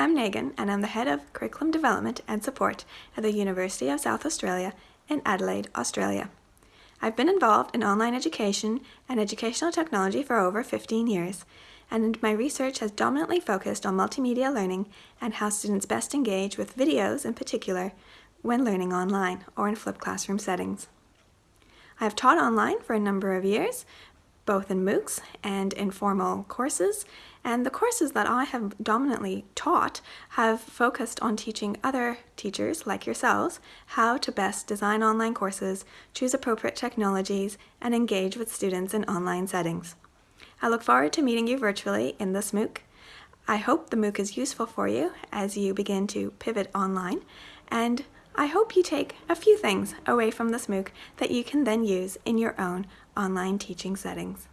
I'm Megan and I'm the Head of Curriculum Development and Support at the University of South Australia in Adelaide, Australia. I've been involved in online education and educational technology for over 15 years, and my research has dominantly focused on multimedia learning and how students best engage with videos in particular when learning online or in flipped classroom settings. I've taught online for a number of years, both in MOOCs and informal courses, and the courses that I have dominantly taught have focused on teaching other teachers, like yourselves, how to best design online courses, choose appropriate technologies, and engage with students in online settings. I look forward to meeting you virtually in this MOOC. I hope the MOOC is useful for you as you begin to pivot online, and I hope you take a few things away from this MOOC that you can then use in your own online teaching settings.